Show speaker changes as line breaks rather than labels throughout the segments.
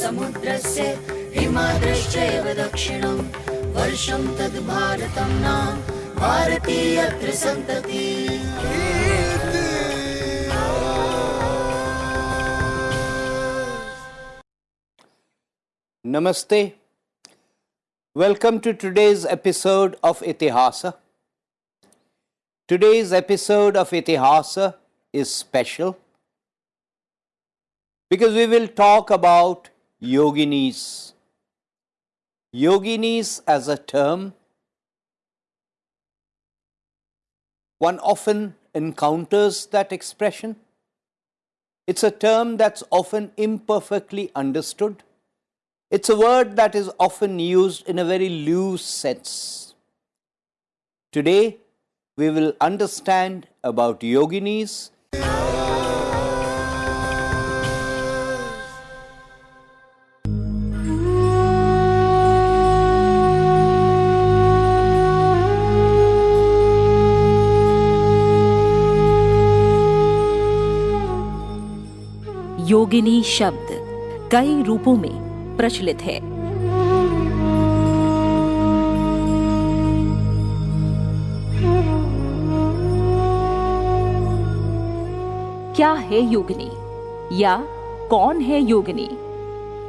समुद्रस्य हिमाद्रश्चैव दक्षिणम् वर्षं तद् भारतं नाम भारतीय त्रिसन्तति
नमस्ते। Welcome to today's episode of Itihaas. Today's episode of Itihaas is special. Because we will talk about yoginis. Yoginis as a term, one often encounters that expression. It's a term that's often imperfectly understood. It's a word that is often used in a very loose sense. Today, we will understand about yoginis.
योगिनी शब्द कई रूपों में प्रचलित है। क्या है योगिनी? या कौन है योगिनी?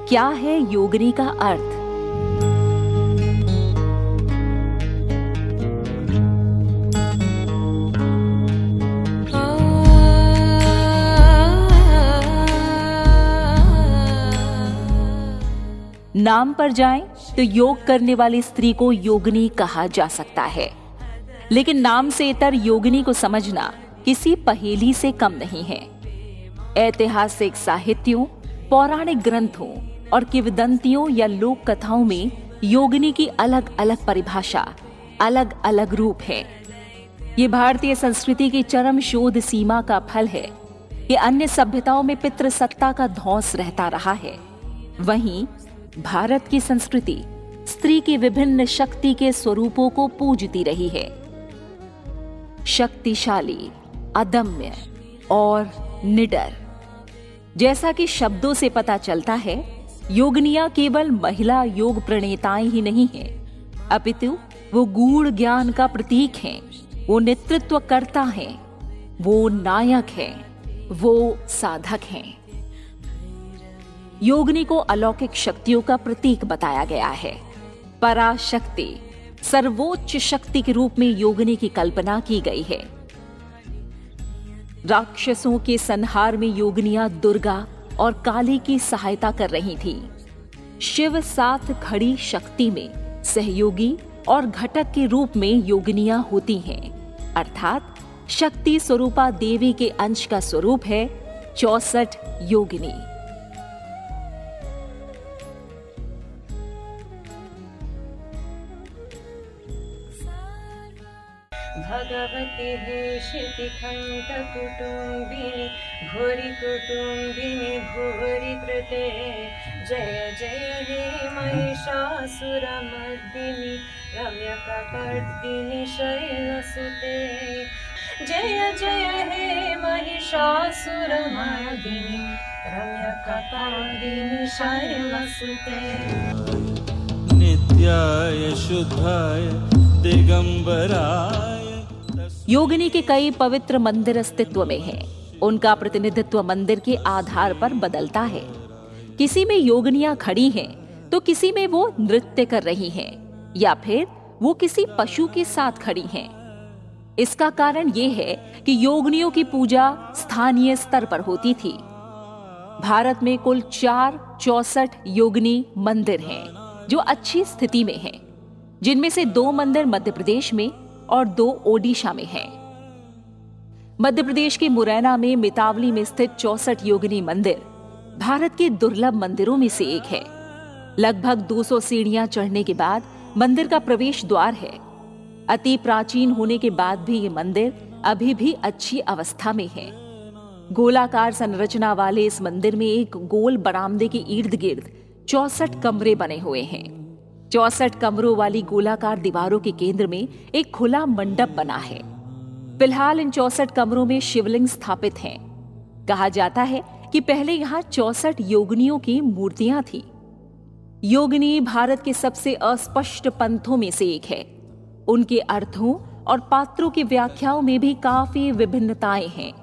क्या है योगिनी का अर्थ? नाम पर जाएँ तो योग करने वाली स्त्री को योगिनी कहा जा सकता है। लेकिन नाम से इतर योगिनी को समझना किसी पहेली से कम नहीं है। ऐतिहासिक साहित्यों, पौराणिक ग्रंथों और किवदंतियों या लोक कथाओं में योगिनी की अलग अलग परिभाषा अलग अलग रूप है। ये भारतीय संस्कृति की चरम शोध सीमा का फल है। कि अन्य सभ्यताओं में पितृसत्ता का धौस रहता रहा है। वहीं भारत की संस्कृति स्त्री की विभिन्न शक्ति के स्वरूपों को पूजती रही है। शक्तिशाली अदम्य और निडर। जैसा कि शब्दों से पता चलता है योगनिया केवल महिला योग प्रणेताएँ ही नहीं हैं, अपितु वो गूढ़ ज्ञान का प्रतीक हैं, वो नेतृत्व करता है वो नायक हैं, वो साधक हैं। योगनी को अलौकिक शक्तियों का प्रतीक बताया गया है। पराशक्ति, सर्वोच्च शक्ति के रूप में योगनी की कल्पना की गई है। राक्षसों के संहार में योगनियाँ दुर्गा और काली की सहायता कर रही थी। शिव साथ खड़ी शक्ति में सहयोगी और घटक के रूप में योगिनियाँ होती हैं। अर्थात शक्ति स्वरूपा देवी के अंश का स्वरूप है चौसठ योगिनी।
भगवति हे शितिखण्डकुटुम्बिनि भूरि कुटुम्बिनि भूरि कृते जय जय हे महिषासुरमर्दिनि रम्यकपर्दिनि शैलसुते जय जय हे महिषासुरमर्दिनि रम्यकपर्दिनि शैलसुते
नित्याय शुद्धाय दिगंबराय
योगिनी के कई पवित्र मंदिर अस्तित्व में हैं। उनका प्रतिनिधित्व मंदिर के आधार पर बदलता है। किसी में योगिनियाँ खड़ी हैं तो किसी में वो नृत्य कर रही हैं, या फिर वो किसी पशु के साथ खड़ी हैं। इसका कारण ये है कि योगनियों की पूजा स्थानीय स्तर पर होती थी। भारत में कुल चार चौसठ योगनी मंदिर हैं, जो अच्छी स्थिति में हैं। जिनमें से दो मंदिर मध्य प्रदेश में और दो ओडिशा में हैं। मध्य प्रदेश के मुरैना में मितावली में स्थित चौसठ योगिनी मंदिर भारत के दुर्लभ मंदिरों में से एक है। लगभग 200 सीढ़ियाँ चढ़ने के बाद मंदिर का प्रवेश द्वार है। अति प्राचीन होने के बाद भी ये मंदिर अभी भी अच्छी अवस्था में है। गोलाकार संरचना वाले इस मंदिर में एक गोल बरामदे के इर्द गिर्द चौसठ कमरे बने हुए हैं। चौसठ कमरों वाली गोलाकार दीवारों के केंद्र में एक खुला मंडप बना है। फ़िलहाल इन चौसठ कमरों में शिवलिंग स्थापित हैं। कहा जाता है कि पहले यहाँ चौसठ योगनियों की मूर्तियाँ थी। योगिनी भारत के सबसे अस्पष्ट पंथों में से एक है। उनके अर्थों और पात्रों की व्याख्याओं में भी काफ़ी विभिन्नताएँ हैं।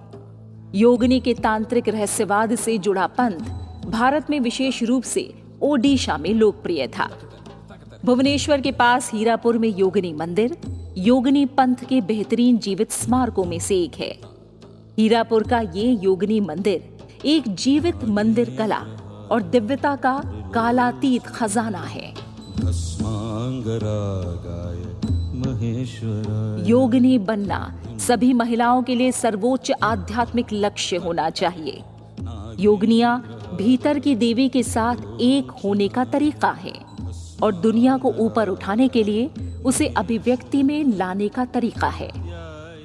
योगिनी के तांत्रिक रहस्यवाद से जुड़ा पंथ भारत में विशेष रूप से ओडिशा में लोकप्रिय था। भुवनेश्वर के पास हीरापुर में योगिनी मंदिर योगिनी पंथ के बेहतरीन जीवित स्मारकों में से एक है। हीरापुर का ये योगिनी मंदिर एक जीवित मंदिर कला और दिव्यता का कालातीत खजाना है। योगिनी बनना सभी महिलाओं के लिए सर्वोच्च आध्यात्मिक लक्ष्य होना चाहिए। योगनिया भीतर की देवी के साथ एक होने का तरीका है। और दुनिया को ऊपर उठाने के लिए उसे अभिव्यक्ति में लाने का तरीका है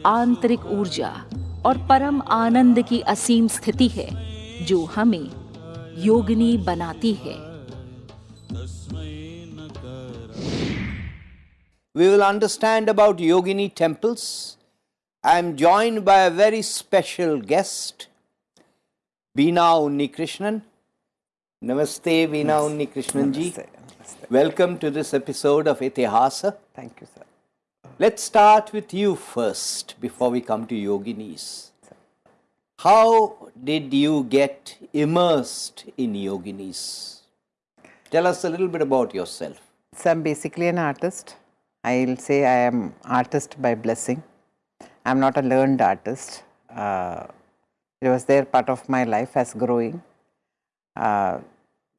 आंतरिक ऊर्जा और परम आनंद की असीम स्थिति है जो हमें योगिनी बनाती है
We will understand about yogini temples. I am joined by a very special guest, Veena Unnikrishnan. Namaste, Veena Unnikrishnan ji. Welcome to this episode of Itihasa.
Thank you, sir.
Let's start with you first before we come to yoginis. How did you get immersed in yoginis? Tell us a little bit about yourself.
So I'm basically an artist. I'll say I am artist by blessing. I'm not a learned artist. Uh, it was there part of my life as growing. Uh,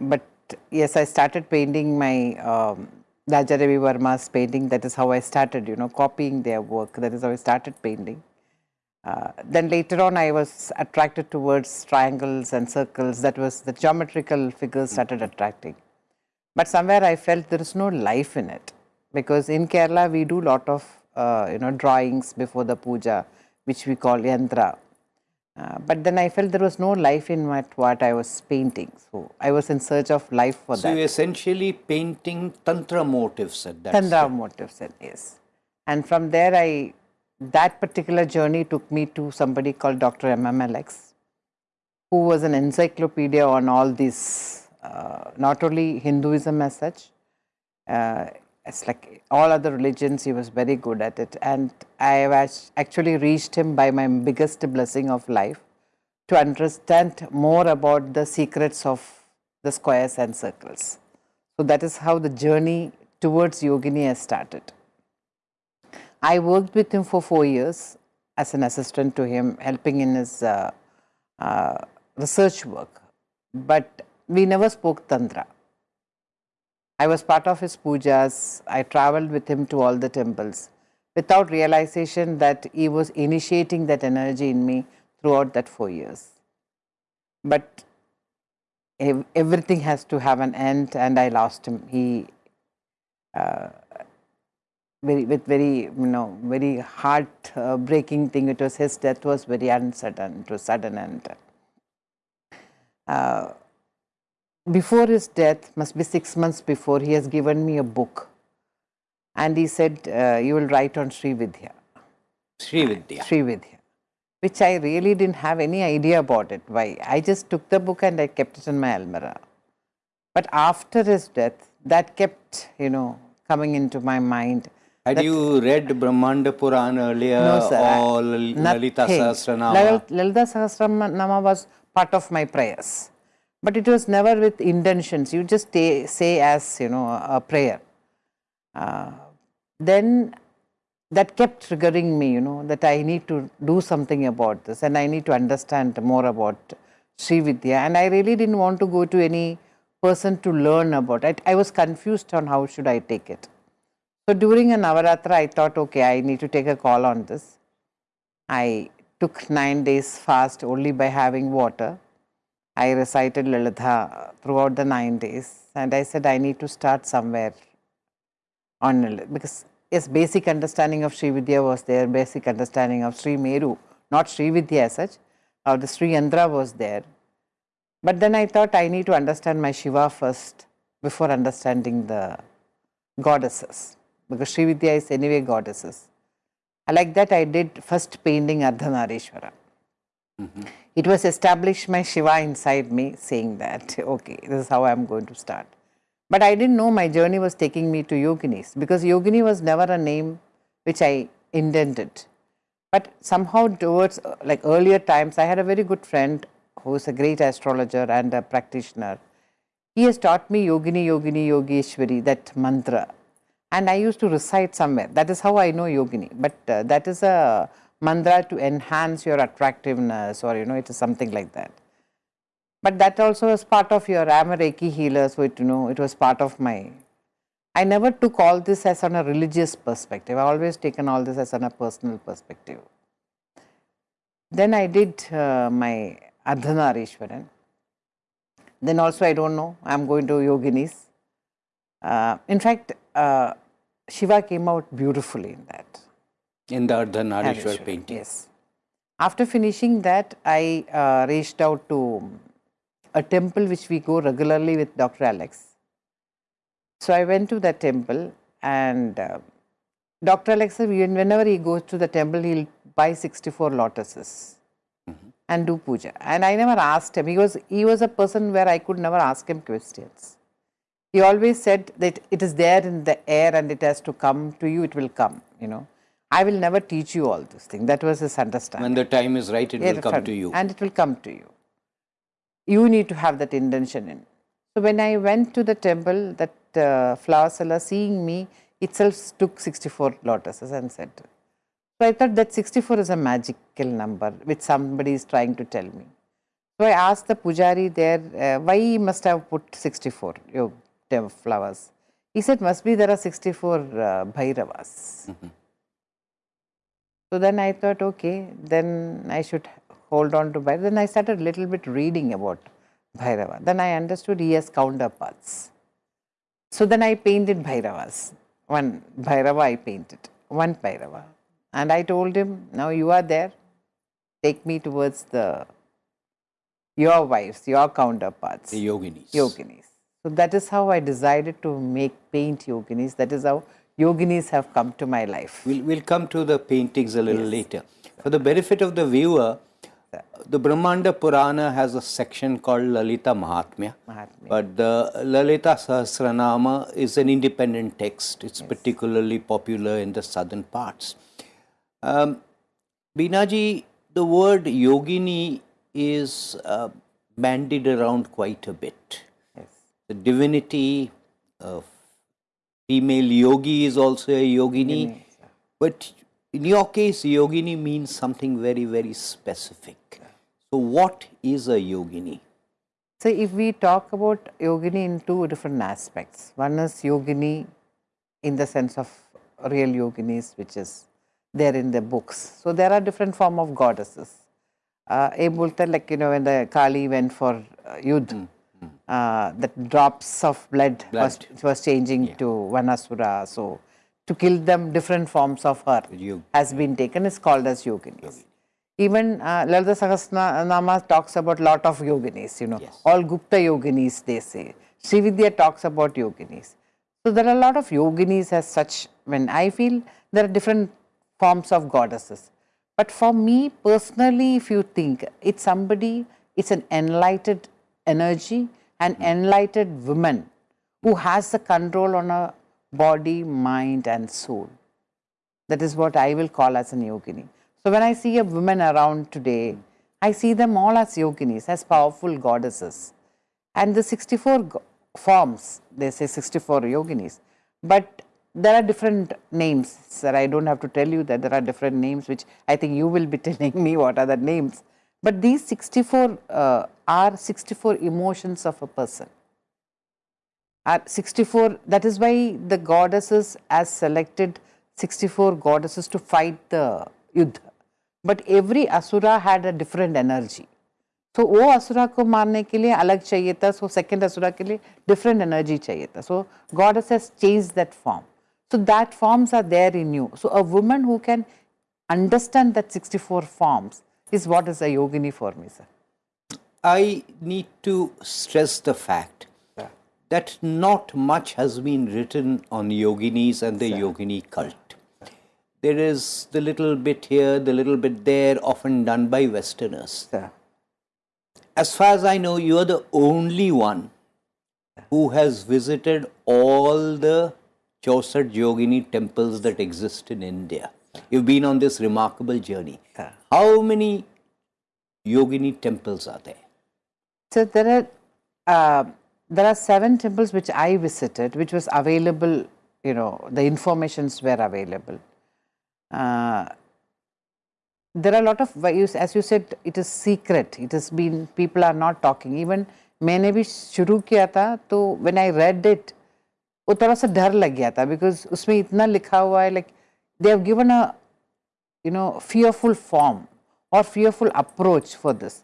but yes, I started painting my um, Raja Ravi Varma's painting. That is how I started, you know, copying their work. That is how I started painting. Uh, then later on, I was attracted towards triangles and circles. That was the geometrical figures started attracting. But somewhere I felt there is no life in it because in Kerala we do lot of uh, you know drawings before the puja, which we call yantra. Uh, but then I felt there was no life in what, what I was painting. So I was in search of life for
So
that.
you're essentially painting tantra motifs at that
Tantra motifs, yes. And from there, I that particular journey took me to somebody called Dr. MMLX, who was an encyclopedia on all these, uh, not only Hinduism as such, uh, it's like all other religions, he was very good at it. And I have actually reached him by my biggest blessing of life to understand more about the secrets of the squares and circles. So that is how the journey towards yogini has started. I worked with him for four years as an assistant to him, helping in his uh, uh, research work. But we never spoke Tantra. I was part of his pujas. I traveled with him to all the temples without realization that he was initiating that energy in me throughout that four years. But everything has to have an end, and I lost him. He uh, very with very you know very heart breaking thing. It was his death was very uncertain. It was sudden and uh, before his death, must be six months before, he has given me a book, and he said, uh, "You will write on Sri Vidya."
Sri Vidya.
Sri Vidya, which I really didn't have any idea about it. Why? I just took the book and I kept it in my almirah. But after his death, that kept you know coming into my mind.
Had you read Brahmanda Puran earlier
No, sir.
Or Lal- Lalita
nothing.
Sahasranama?
Lal- Lalita Sahasranama was part of my prayers, but it was never with intentions. You just say as you know a prayer. Uh, then that kept triggering me, you know, that I need to do something about this and I need to understand more about Sri Vidya. And I really didn't want to go to any person to learn about it. I was confused on how should I take it. So during a Navaratra, I thought, okay, I need to take a call on this. I took nine days fast only by having water. I recited Lalitha throughout the nine days, and I said I need to start somewhere on because yes, basic understanding of Sri Vidya was there, basic understanding of Sri Meru, not Sri Vidya as such, or the Sri Yantra was there. But then I thought I need to understand my Shiva first before understanding the goddesses because Sri Vidya is anyway goddesses. Like that I did first painting Ardhanarishwara. It was established my Shiva inside me saying that, okay, this is how I'm going to start. But I didn't know my journey was taking me to yoginis because yogini was never a name which I intended. But somehow towards uh, like earlier times, I had a very good friend who is a great astrologer and a practitioner. He has taught me yogini, yogini, yogeshwari, that mantra. And I used to recite somewhere. That is how I know yogini. But uh, that is a mantra to enhance your attractiveness or, you know, it is something like that. But that also was part of your, I am a Reiki healer, so it, you know, it was part of my, I never took all this as on a religious perspective. I always taken all this as on a personal perspective. Then I did uh, my Ardhanarishwaran. Then also I don't know, I am going to yoginis. Uh, in fact, uh, Shiva came out beautifully in that.
In the Ardhanarishwar
Narishwar,
painting.
Yes. After finishing that, I uh, reached out to a temple which we go regularly with Dr. Alex. So I went to that temple and uh, Dr. Alex, whenever he goes to the temple, he'll buy 64 lotuses and do puja. And I never asked him. He was, he was a person where I could never ask him questions. He always said that it is there in the air and it has to come to you, it will come, you know. I will never teach you all this thing. That was his understanding.
When the time is right, it will come to you.
And it will come to you. You need to have that intention in. So when I went to the temple, that uh, flower seller seeing me itself took 64 lotuses and said, so I thought that 64 is a magical number which somebody is trying to tell me. So I asked the pujari there, uh, why he must have put 64 your tem- flowers. He said, must be there are 64 uh, Bhairavas. So then I thought, okay, then I should hold on to Bhairava. Then I started a little bit reading about Bhairava. Then I understood he has counterparts. So then I painted Bhairavas. One Bhairava I painted, one Bhairava. And I told him, now you are there, take me towards the your wives, your counterparts,
The yoginis.
yoginis. So that is how I decided to make paint yoginis. That is how yoginis have come to my life.
We'll, we'll come to the paintings a little later. For the benefit of the viewer, the Brahmanda Purana has a section called Lalita Mahatmya.
Mahatmya.
But the Lalita Sahasranama is an independent text. It's particularly popular in the southern parts. Um, Binaji, the word yogini is uh, bandied around quite a bit.
Yes.
The divinity of female yogi is also a yogini. But in your case, yogini means something very, very specific. So, what is a yogini?
So, if we talk about yogini in two different aspects, one is yogini in the sense of real yoginis, which is there in the books. So, there are different form of goddesses. Uh, a Bulta, like you know, when the Kali went for uh, Yudh, uh, the drops of blood, Was,
Blood.
was changing to Vanasura. So, to kill them, different forms of her
Yog-
has been taken is called as yoginis. Even uh, Lalita Sahasranama talks about lot of yoginis, you know,
Yes.
all Gupta yoginis they say. Srividya talks about yoginis. So there are a lot of yoginis as such. When I feel there are different forms of goddesses. But for me personally, if you think it's somebody, it's an enlightened energy, an enlightened woman who has the control on her body, mind, and soul. That is what I will call as an yogini. So when I see a woman around today, I see them all as yoginis, as powerful goddesses. And the 64 forms, they say 64 yoginis, but there are different names. Sir, I don't have to tell you that there are different names, which I think you will be telling me what are the names. But these 64 uh, are 64 emotions of a person are 64 that is why the goddesses as selected 64 goddesses to fight the yuddha but every asura had a different energy so वो असुरा को मारने के लिए अलग चाहिए था so second asura के लिए different energy चाहिए था so goddess has changed that form so that forms are there in you so a woman who can understand that 64 forms is what is a yogini for me sir
I need to stress the fact that not much has been written on yoginis and the yogini cult. there is the little bit here, the little bit there, often done by Westerners. As far as I know, you are the only one who has visited all the Chausat Yogini temples that exist in India. You've been on this remarkable journey. How many Yogini temples are there?
So there are uh, there are seven temples which I visited, which was available. You know, the informations were available. Uh, there are a lot of values, as you said, it is secret. It has been people are not talking. Even मैंने भी शुरू किया था तो when I read it, वो थोड़ा सा डर लग गया था because उसमें इतना लिखा हुआ है like they have given a you know fearful form or fearful approach for this.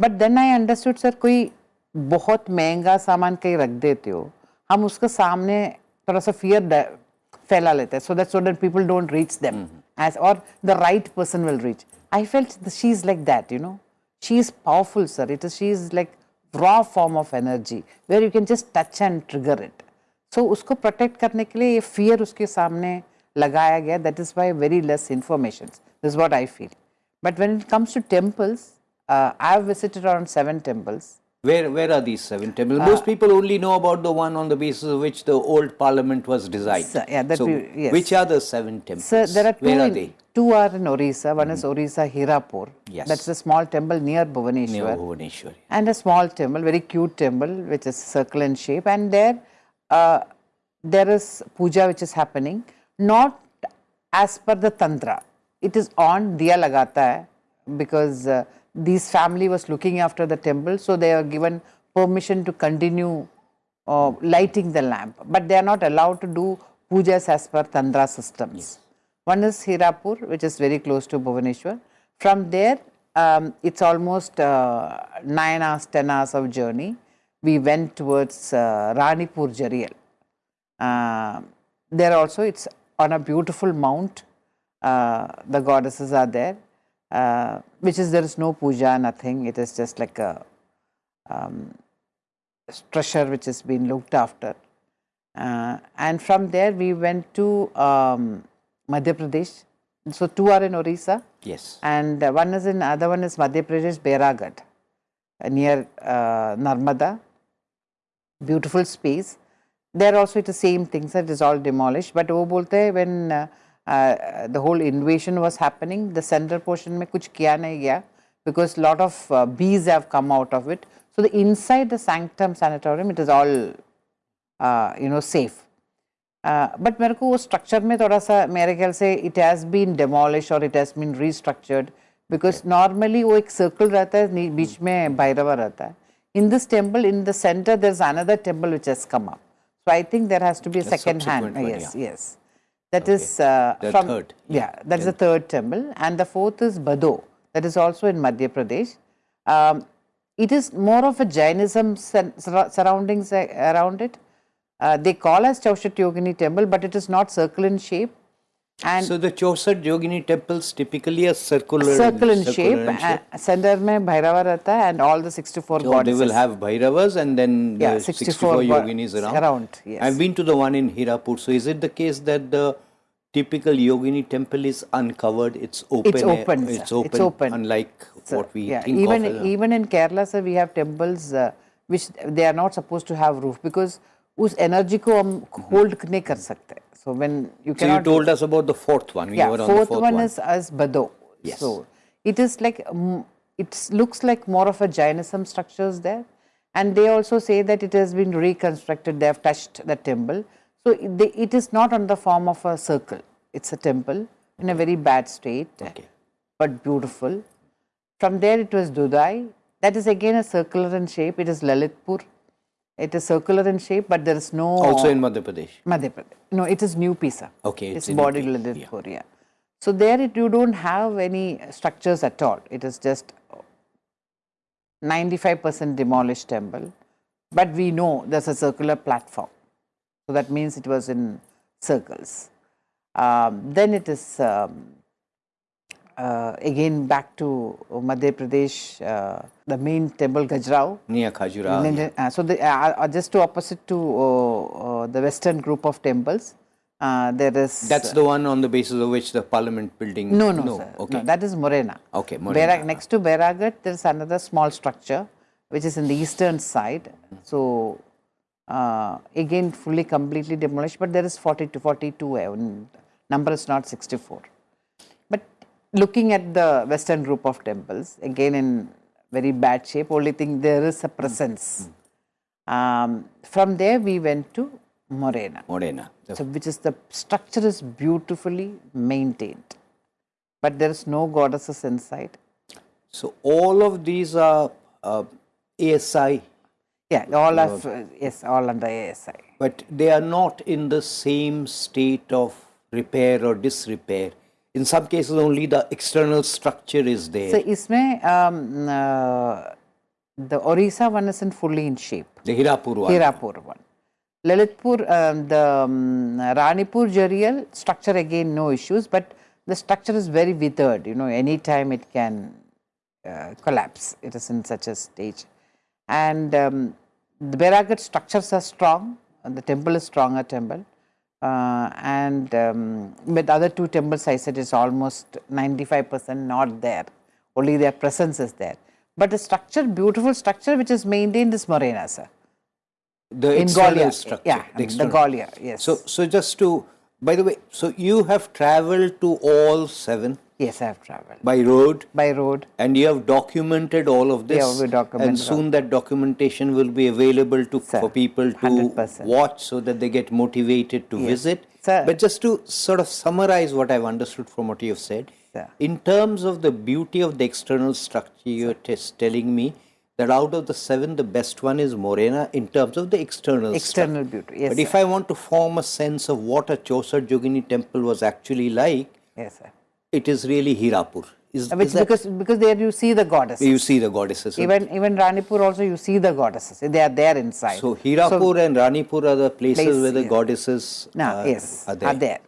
But then I understood sir कोई बहुत महँगा सामान कहीं रख देते हो हम उसके सामने थोड़ा सा फियर फैला लेते हैं so that so that people don't reach them as और the right person will reach I felt she is like that you know she is powerful sir it is she is like raw form of energy where you can just touch and trigger it so उसको protect करने के लिए ये fear उसके सामने लगाया गया. That is why very less information this what I feel but when it comes to temples uh, I have visited around seven temples.
Where, where are these seven temples? Most people only know about the one on the basis of which the old parliament was designed.
So, yeah, that
so,
we- yes.
which are the seven temples?
So there are two.
Where are
in-
they?
Two are in Orissa. One is Orissa Hirapur.
Yes.
That's a small temple near
Near
Bhubaneswar.
Bhubaneswar.
and a small temple, very cute temple, which is circle in shape. And there, uh, there is puja which is happening, not as per the tantra. It is on diya lagata hai because uh, this family was looking after the temple, so they are given permission to continue uh, lighting the lamp, but they are not allowed to do pujas as per tantra systems. One is Hirapur, which is very close to Bhubaneswar. From there, um, it's almost uh, nine hours, ten hours of journey. We went towards uh, Ranipur Jharial. Uh, there also, it's on a beautiful mount. Uh, the goddesses are there, uh, which is there is no puja, nothing, it is just like a um, treasure which has been looked after. Uh, and from there we went to um, Madhya Pradesh. So, two are in Orissa.
Yes.
And one is in other one is Madhya Pradesh Bairagat uh, near Narmada, beautiful space. There also it is same things so that is all demolished, but wo bolte when uh, uh, the whole invasion was happening. The center portion mein kuch kiya nahi gaya because lot of uh, bees have come out of it. So, the inside the sanctum sanctorum it is all uh, you know safe. But मेरे को वो structure में थोड़ा सा मेरे ख्याल से it has been demolish और it has been restructured because normally वो एक सर्कल रहता है बीच में भैरवा रहता है in this temple in the centre there is another temple which has come up so I think there has to
be
second hand
yes yes
yes
yeah.
yes that is uh,
The
from
third,
yeah that is the third temple. And the fourth is Bado. That is also in Madhya Pradesh. Um, it is more of a Jainism sur- sur- surroundings uh, around it. Uh, they call as Chaushat Yogini temple but it is not circle in shape and
So the Chausat Yogini temples typically are circular.
circle in shape,
circular in shape.
uh, center में भैरवा रहता है and all the 64
So they
goddesses
will have Bhairavas and then
Yeah,
the
64
64,
go-
yoginis around.
around, yes.
I've been to the one in Hirapur. So is it the case that the typical yogini temple is uncovered? It's open.
It's
air-
open, sir.
It's
It's
open.
open.
Unlike
So,
what we
yeah,
think
even
of. as a-
even in Kerala, sir, we have temples uh, which they are not supposed to have roof because उस energy को हम hold नहीं कर सकते. So when you
so you told us about the fourth one. We
yeah,
were on
fourth,
the fourth
one,
one.
is as Bado.
Yes.
So it is like um, it looks like more of a Jainism structures there, and they also say that it has been reconstructed. They have touched the temple, so it, they, it is not on the form of a circle. It's a temple in a very bad state,
Okay.
but beautiful. From there, it was Dudai. That is again a circular in shape. It is Lalitpur. It is circular in shape, but there is no
Also in Madhya Pradesh.
Madhya Pradesh. No, it is New Pisa.
Okay,
it's,
it's UP,
Lalitpur, yeah. So there it, you don't have any structures at all. It is just 95% demolished temple. But we know there's a circular platform. So that means it was in circles. Um, then it is um, uh, again back to Madhya Pradesh, uh, the main temple Gajrao.
Near Khajuraho.
Uh, so the, uh, uh, just to opposite to uh, uh, the western group of temples, Uh, there is
That's the one on the basis of which the parliament building.
no, no, sir.
Okay.
No, that is Morena.
Okay, Morena.
Bairag, next to Bairagat, there is another small structure which is in the eastern side. So, uh, again, fully completely demolished, but there is 40 to 42. uh, Number is not 64. Looking at the western group of temples, again in very bad shape, only thing there is a presence. Um, from there, we went to Morena.
Morena.
So, which is the structure is beautifully maintained, but there is no goddesses inside.
So all of these are uh, ASI,
Yeah, all of uh, yes, all under ASI.
but they are not in the same state of repair or disrepair in some cases only the external structure is there.
So, isme um, uh, the Orissa one isn't fully in shape.
The Hirapur one.
Hirapur one. Lalitpur, um, the um, Ranipur Jharial structure again no issues, but the structure is very withered, you know, any time it can uh, collapse, it is in such a stage. And um, the Beragat structures are strong, and the temple is stronger temple uh, and um, with other two temples, I said is almost ninety five percent not there. Only their presence is there. But the structure, beautiful structure, which is maintained is Morena, sir
the
in
external
Galia.
structure.
Yeah, the,
external.
Galia, yes.
So, so just to, by the way, so you have traveled to all seven
yes, I have traveled
by road
by road.
and you have documented all of this.
Yeah, we documented
And soon that documentation will be available to
Sir,
for people to
100%.
watch so that they get motivated to visit.
Sir.
But just to sort of summarize what I've understood from what you have said,
Sir.
in terms of the beauty of the external structure, you're telling me that out of the seven, the best one is Morena in terms of the external
External
stuff.
beauty, yes.
But
sir.
if I want to form a sense of what a Chausat Yogini temple was actually like,
yes, sir.
it is really Hirapur. Is, uh,
Which,
is
because because there you see the goddesses.
You see the goddesses.
Even even Ranipur also you see the goddesses. They are there inside.
So Hirapur so, and Ranipur are the places
place,
where the
yes.
goddesses
no,
are,
yes,
are there. are there.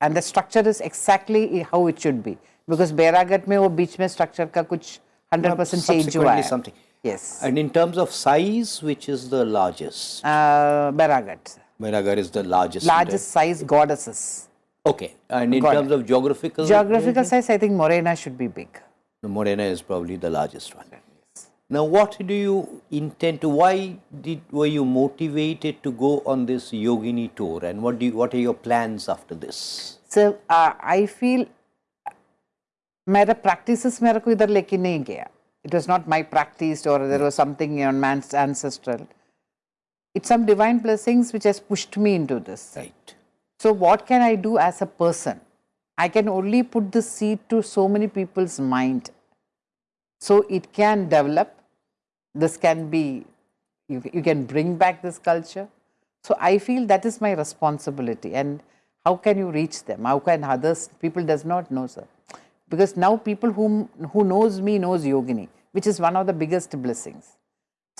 And the structure is exactly how it should be. Because Bairagarh me or बीच में structure का कुछ 100% change हुआ है.
Something.
Yes.
And in terms of size, which is the largest?
Uh, Bairagat.
Menagar is the largest. in the-
Largest size goddesses.
Okay. And in
Got
terms
it.
of geographical,
Geographical size, I think Morena should be big.
the Morena is probably the largest one. Now, what do you intend to? Why did were you motivated to go on this yogini tour, and what do you, what are your plans after this?
So uh, I feel मेरा practices मेरे को इधर लेके नहीं गया. it was not my practice or there was something on man's ancestral. It's some divine blessings which has pushed me into this.
Right.
So what can I do as a person? I can only put the seed to so many people's mind. So it can develop. This can be, you, you can bring back this culture. So I feel that is my responsibility. And how can you reach them? How can others, people does not know, sir. Because now people whom, who knows me knows Yogini, which is one of the biggest blessings.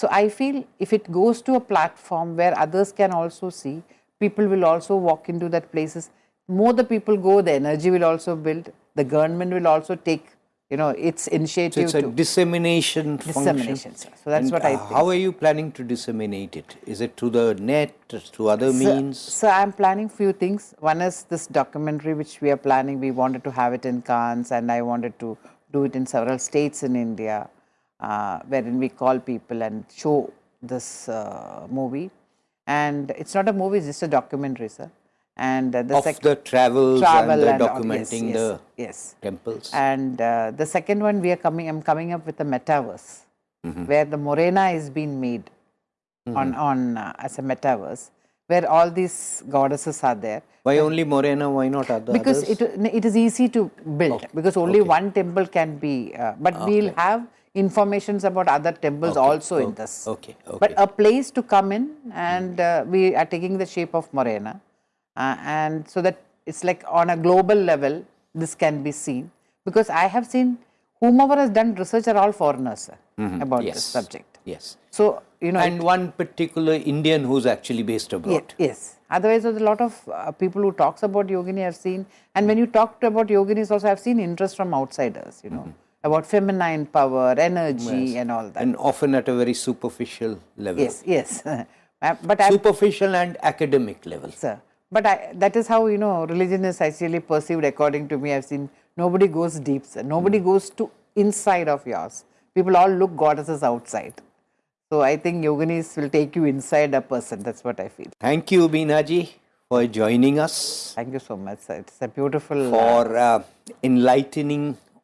So I feel if it goes to a platform where others can also see, people will also walk into that places. More the people go, the energy will also build. The government will also take, you know, its initiative.
So it's a dissemination, function.
dissemination. Sir. So that's
And,
what I think.
How are you planning to disseminate it? Is it through the net, through other
So-
means?
So, I'm planning few things. One is this documentary which we are planning. We wanted to have it in Cannes, and I wanted to do it in several states in India, uh, wherein we call people and show this uh, movie. And it's not a movie; it's just a documentary, sir. And uh, the
of the travels
travel
and the
and
documenting
yes,
the
yes,
temples.
And uh, the second one, we are coming. I'm coming up with a metaverse,
Mm-hmm.
where the Morena is being made on on uh, as a metaverse, where all these goddesses are there.
Why only Morena? Why not other?
Because
others?
it it is easy to build because only one temple can be. Uh, but we'll have informations about other temples
Okay,
also in this.
okay, okay.
But a place to come in, and uh, we are taking the shape of Morena, uh, and so that it's like on a global level, this can be seen. Because I have seen whomever has done research are all foreigners sir, about
yes.
this subject.
Yes.
So you know,
And one particular Indian who's actually based abroad.
yes. Otherwise, there's a lot of uh, people who talks about yogini I've seen, and when you talk about yoginis, also I've seen interest from outsiders. You know
Mm-hmm.
About feminine power, energy, and all that.
And often at a very superficial level.
yes, yes. Uh, but
Superficial and academic level.
sir, But I, that is how, you know, religion is actually perceived according to me. I've seen nobody goes deep, sir. nobody goes to inside of yours. People all look goddesses outside. So I think yoginis will take you inside a person. That's what I feel.
Thank you, Beenaji, for joining us,
Thank you so much, sir. It's a beautiful. uh,
for uh, enlightening